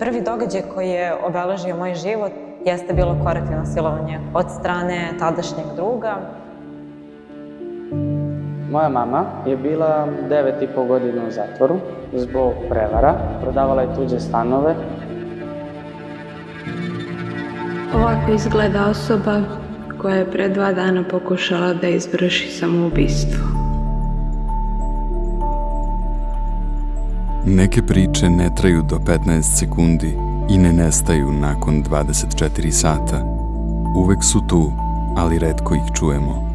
Prvi događaj koji je obeležio moj život jeste bilo korektivno silovanje od strane tadašnjeg druga. Moja mama je bila devet i po godina u zatvoru zbog prevara, prodavala je tuđe stanove. Ovako izgleda osoba koja je pre dva dana pokušala da izvrši samoubistvo. Neke priče ne traju do 15 sekundi i ne nestaju nakon 24 sata. Uvek su tu, ali redko ih čujemo.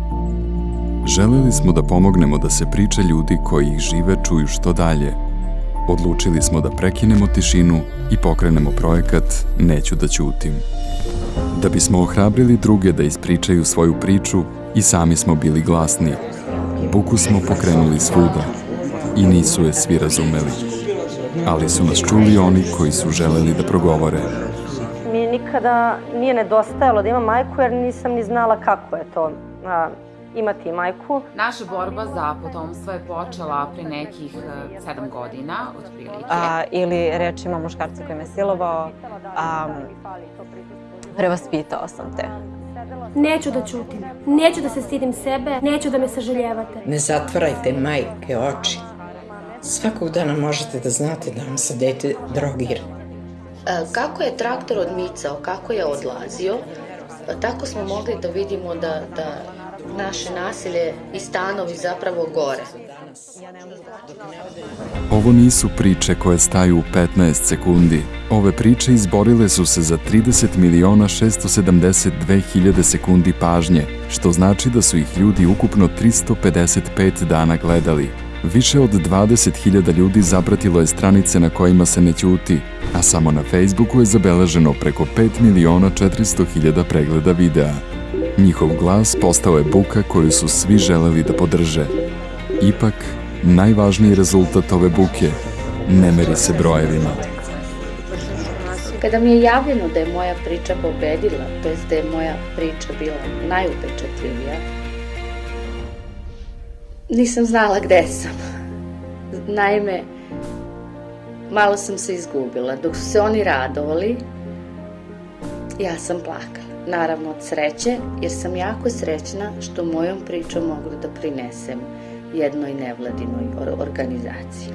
Želeli smo da pomognemo da se priče ljudi koji ih žive čuju što dalje. Odlučili smo da prekinemo tišinu i pokrenemo projekat Neću da ćutim. Da bismo ohrabrili druge da ispričaju svoju priču i sami smo bili glasni. Buku smo pokrenuli svuda i nisu je svi razumeli. Ali su nas čuli oni koji su želeli da progovore. Mi nikada nije nedostajalo da imam majku jer nisam ni znala kako je to a, imati majku. Naša borba za potomstvo je počela pre nekih e, sedam godina, otprilike. A, ili rečima muškarca koji me silovao, a, prevaspitao sam te. Neću da ćutim, neću da se stidim sebe, neću da me sažaljevate. Ne zatvarajte majke oči. Svakog dana možete da znate da vam se dete drogira. E, Kako je traktor odmicao, kako je odlazio, tako smo mogli da vidimo da, da naše nasilje i stanovi zapravo gore. Ovo nisu priče koje staju u 15 sekundi. Ove priče izborile su se za 30 miliona 672 hiljade sekundi pažnje, što znači da su ih ljudi ukupno 355 dana gledali. Više od 20.000 ljudi zapratilo je stranice na kojima se ne ćuti, a samo na Facebooku je zabeleženo preko 5 miliona 400 hiljada pregleda videa. Njihov glas postao je buka koju su svi želeli da podrže. Ipak, najvažniji rezultat ove buke ne meri se brojevima. Kada mi je javljeno da je moja priča pobedila, to jest da je moja priča bila najupečatljivija, nisam znala gde sam. Naime, malo sam se izgubila. Dok su se oni radovali, ja sam plakala. Naravno od sreće, jer sam jako srećna što mojom pričom mogu da prinesem jednoj nevladinoj or- organizaciji.